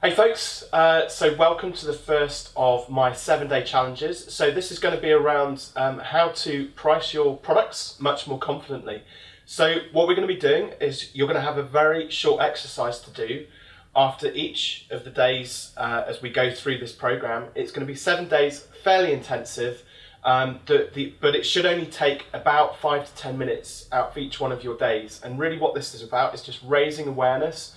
Hey folks, uh, so welcome to the first of my seven day challenges. So this is going to be around um, how to price your products much more confidently. So what we're going to be doing is you're going to have a very short exercise to do after each of the days uh, as we go through this program. It's going to be seven days, fairly intensive, um, the, the, but it should only take about five to 10 minutes out for each one of your days. And really what this is about is just raising awareness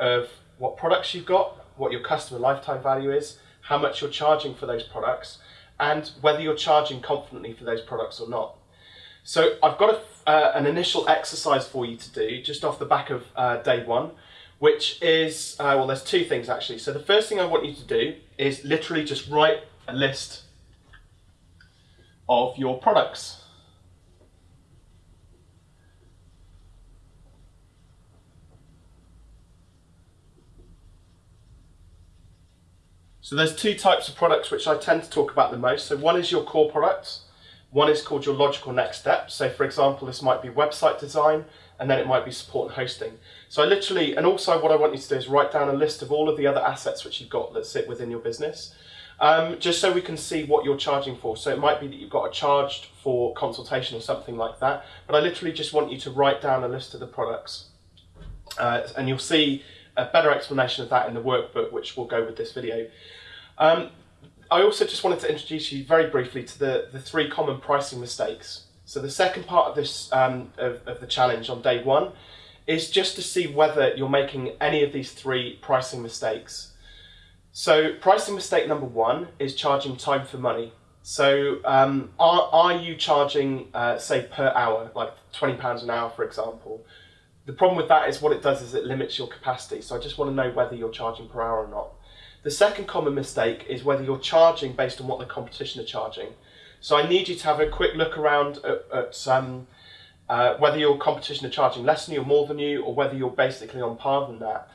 of what products you've got, what your customer lifetime value is, how much you're charging for those products, and whether you're charging confidently for those products or not. So I've got a, uh, an initial exercise for you to do just off the back of uh, day one, which is, uh, well, there's two things actually. So the first thing I want you to do is literally just write a list of your products. So there's two types of products which I tend to talk about the most. So one is your core products, one is called your logical next step. So for example, this might be website design, and then it might be support and hosting. So I literally, and also what I want you to do is write down a list of all of the other assets which you've got that sit within your business. Um, just so we can see what you're charging for. So it might be that you've got a charged for consultation or something like that, but I literally just want you to write down a list of the products. Uh, and you'll see a better explanation of that in the workbook, which will go with this video. Um, I also just wanted to introduce you very briefly to the, the three common pricing mistakes. So the second part of this um, of, of the challenge on day one is just to see whether you're making any of these three pricing mistakes. So pricing mistake number one is charging time for money. So um, are, are you charging, uh, say, per hour, like £20 an hour, for example? The problem with that is what it does is it limits your capacity. So I just want to know whether you're charging per hour or not. The second common mistake is whether you're charging based on what the competition are charging. So I need you to have a quick look around at, at um, uh, whether your competition are charging less than you or more than you, or whether you're basically on par than that.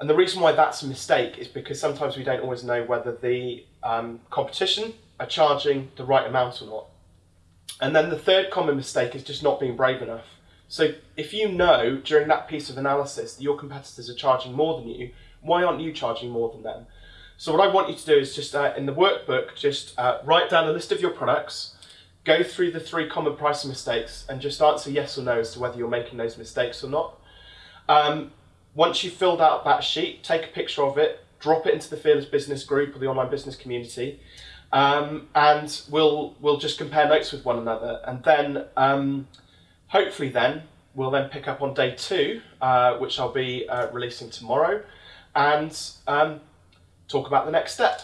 And the reason why that's a mistake is because sometimes we don't always know whether the um, competition are charging the right amount or not. And then the third common mistake is just not being brave enough. So if you know during that piece of analysis that your competitors are charging more than you, why aren't you charging more than them? So what I want you to do is just uh, in the workbook, just uh, write down a list of your products, go through the three common pricing mistakes and just answer yes or no as to whether you're making those mistakes or not. Um, once you've filled out that sheet, take a picture of it, drop it into the Fearless Business group or the online business community, um, and we'll, we'll just compare notes with one another. And then um, hopefully then, we'll then pick up on day two, uh, which I'll be uh, releasing tomorrow, and um, talk about the next step.